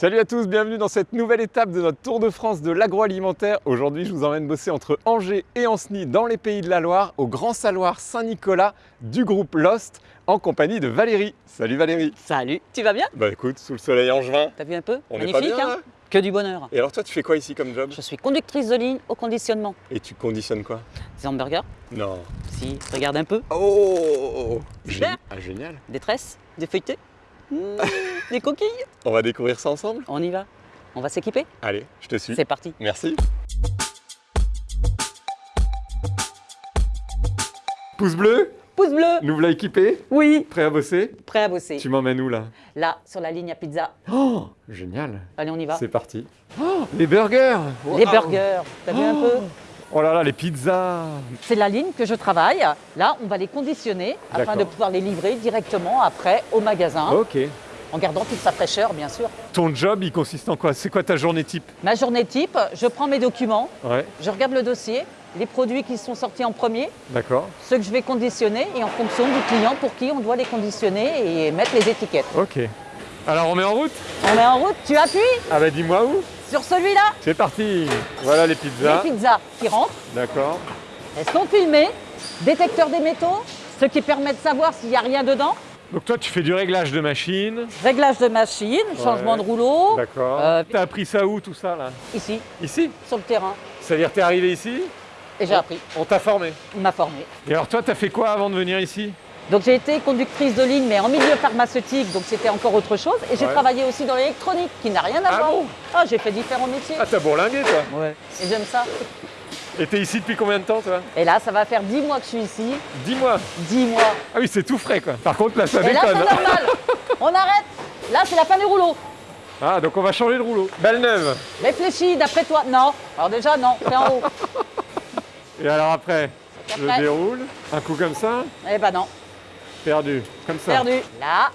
Salut à tous, bienvenue dans cette nouvelle étape de notre Tour de France de l'agroalimentaire. Aujourd'hui, je vous emmène bosser entre Angers et Ancenis dans les pays de la Loire, au Grand Saloir Saint-Nicolas du groupe Lost, en compagnie de Valérie. Salut Valérie. Salut, tu vas bien? Bah écoute, sous le soleil angevin, T'as vu un peu? On est Magnifique, pas bien hein? là Que du bonheur. Et alors toi, tu fais quoi ici comme job? Je suis conductrice de ligne au conditionnement. Et tu conditionnes quoi? Des hamburgers Non. Si, regarde un peu. Oh Super. Gé- Ah, génial. Des tresses, des feuilletés, mmh, des coquilles. On va découvrir ça ensemble? On y va. On va s'équiper? Allez, je te suis. C'est parti. Merci. Pouce bleu, Pouce bleu nous voilà équipés, Oui prêts à bosser? Prêt à bosser. Tu m'emmènes où là? Là, sur la ligne à pizza. Oh, génial. Allez, on y va. C'est parti. Oh, les burgers Les burgers, t'as vu un peu? Oh là là, les pizzas C'est la ligne que je travaille. Là, on va les conditionner afin de pouvoir les livrer directement après au magasin, Ok. En gardant toute sa fraîcheur, bien sûr. Ton job, il consiste en quoi? C'est quoi ta journée type? Ma journée type, je prends mes documents, Ouais, je regarde le dossier, les produits qui sont sortis en premier, ceux que je vais conditionner et en fonction du client pour qui on doit les conditionner et mettre les étiquettes. Ok. Alors on met en route? On met en route, tu appuies? Ah bah dis-moi où. Sur celui-là, C'est parti. Voilà les pizzas. les pizzas qui rentrent, D'accord. elles sont filmées, détecteur des métaux, ce qui permet de savoir s'il n'y a rien dedans, Donc toi, tu fais du réglage de machine. réglage de machine, changement de rouleau, D'accord. Euh, T'as appris ça où tout ça là ici, Ici sur le terrain. C'est-à-dire t'es arrivé ici, Et j'ai appris, on t'a formé. il m'a formé. Et alors toi, t'as fait quoi avant de venir ici Donc j'ai été conductrice de ligne, mais en milieu pharmaceutique, donc c'était encore autre chose. Et j'ai Ouais. travaillé aussi dans l'électronique, qui n'a rien à Ah voir. bon Ah, j'ai fait différents métiers. Ah t'as bourlingué toi Ouais. Et j'aime ça. Et t'es ici depuis combien de temps toi Et là, ça va faire 10 mois que je suis ici. Dis-moi 10 mois. Ah oui, c'est tout frais quoi. Par contre là, ça Et là, c'est déconne. normal. On arrête. Là, c'est la fin du rouleau. Ah, donc on va changer de rouleau. Belle neuve Réfléchis, d'après toi. Non. Alors déjà, non. C'est en haut. Et alors après, je déroule. Un coup comme ça, Eh ben non. perdu. Comme ça. Perdu. Là.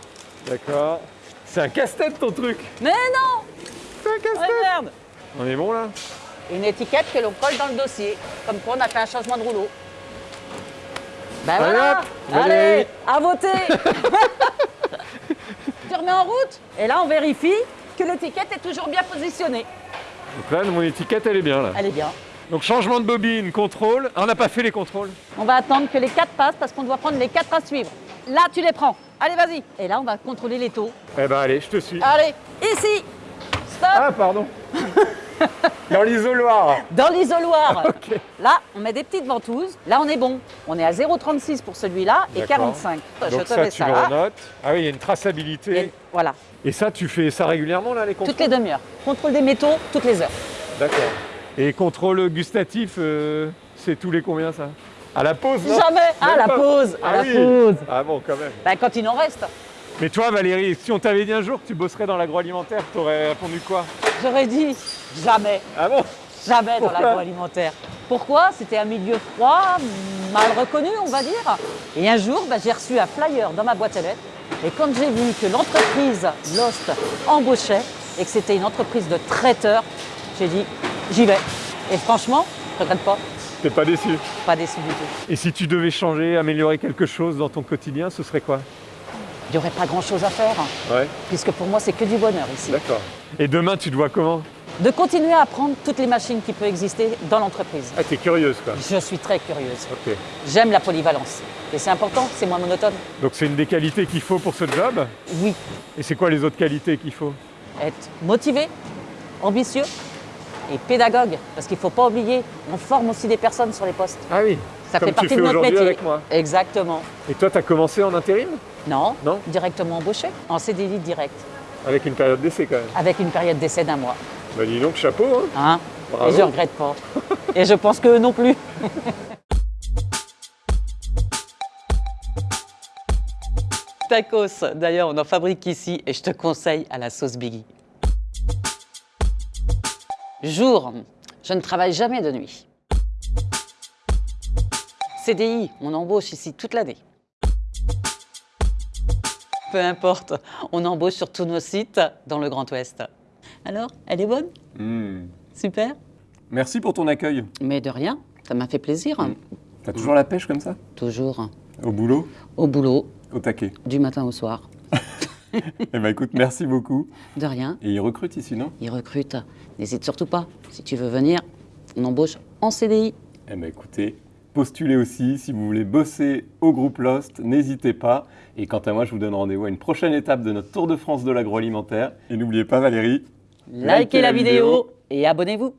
D'accord. C'est un casse-tête ton truc. Mais non. C'est un casse-tête. merde. On est bon là? Une étiquette que l'on colle dans le dossier. Comme quoi, on a fait un changement de rouleau. Ben Allez, voilà. hop, Valérie. Allez, à voter. tu remets en route. Et là, on vérifie que l'étiquette est toujours bien positionnée. Donc là, mon étiquette, elle est bien là. Elle est bien. Donc changement de bobine, contrôle. Ah, on n'a pas fait les contrôles. On va attendre que les quatre passent parce qu'on doit prendre les quatre à suivre. Là, tu les prends. Allez, vas-y. Et là, on va contrôler les taux. Eh ben allez, je te suis. Allez, ici. Stop. Ah, pardon. Dans l'isoloir. Dans l'isoloir. Là, on met des petites ventouses. Là, on est bon. On est à 0,36 pour celui-là et D'accord. 45. Je te ça, mets tu ça le renotes. Ah oui, il y a une traçabilité. Et voilà, Et ça, tu fais ça régulièrement là, les contrôles? Toutes les demi-heures. Contrôle des métaux, toutes les heures. D'accord. Et contrôle gustatif, euh, c'est tous les combien ça? À la pause, non? Jamais à Même la pas. pause, à Ah la oui. pause. Ah bon, quand même. Ben, quand il en reste, Mais toi, Valérie, si on t'avait dit un jour que tu bosserais dans l'agroalimentaire, t'aurais répondu quoi? J'aurais dit jamais, Ah bon? Jamais dans l'agroalimentaire. Pourquoi? C'était un milieu froid, mal reconnu, on va dire. Et un jour, ben, j'ai reçu un flyer dans ma boîte à lettres. Et quand j'ai vu que l'entreprise Lost embauchait et que c'était une entreprise de traiteurs, j'ai dit j'y vais. Et franchement, je regrette pas, T'es pas déçu? Pas déçu du tout. Et si tu devais changer, améliorer quelque chose dans ton quotidien, ce serait quoi? Il n'y aurait pas grand-chose à faire, Ouais. puisque pour moi, c'est que du bonheur ici. D'accord. Et demain, tu te vois comment? De continuer à apprendre toutes les machines qui peuvent exister dans l'entreprise. Ah, t'es curieuse quoi. Je suis très curieuse. Ok. J'aime la polyvalence. Et c'est important, c'est moins monotone. Donc c'est une des qualités qu'il faut pour ce job? Oui, Et c'est quoi les autres qualités qu'il faut? Être motivé, ambitieux et pédagogue. Parce qu'il ne faut pas oublier, on forme aussi des personnes sur les postes. Ah oui. Ça Comme fait tu partie fais de notre métier. avec moi. Exactement. Et toi, t'as commencé en intérim? Non, Non? directement embauché, en CDI direct, Avec une période d'essai quand même. avec une période d'essai d'un mois. Bah dis donc, chapeau hein Hein? Bravo. Et je regrette pas. et je pense que non plus. Tacos, d'ailleurs, on en fabrique ici et je te conseille à la sauce Biggie. Jour, je ne travaille jamais de nuit. CDI, on embauche ici toute l'année. Peu importe, on embauche sur tous nos sites dans le Grand Ouest. Alors, elle est bonne? Super Merci pour ton accueil. Mais de rien, ça m'a fait plaisir. T'as toujours la pêche comme ça? Toujours Au boulot? Au boulot, Au taquet. du matin au soir. Eh ben écoute, merci beaucoup. De rien, Et ils recrutent ici, non? Ils recrutent. N'hésite surtout pas. Si tu veux venir, on embauche en CDI. Eh ben écoutez, postulez aussi. Si vous voulez bosser au groupe Lost, n'hésitez pas. Et quant à moi, je vous donne rendez-vous à une prochaine étape de notre Tour de France de l'agroalimentaire. Et n'oubliez pas, Valérie, Likez la vidéo et abonnez-vous.